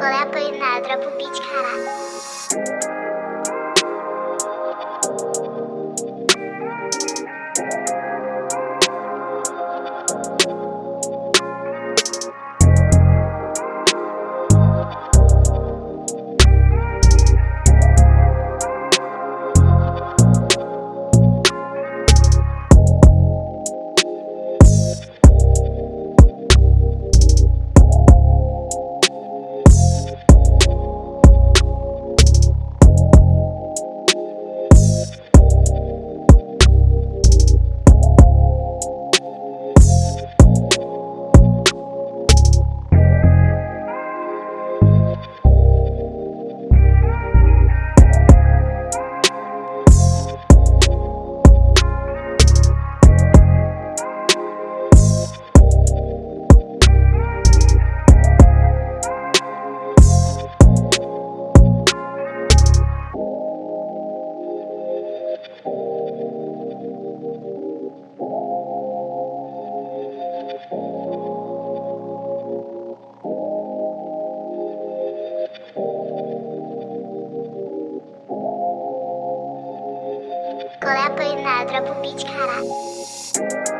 Qual é a pena? Dropa Qual é a pena? Dropa um beat, caralho.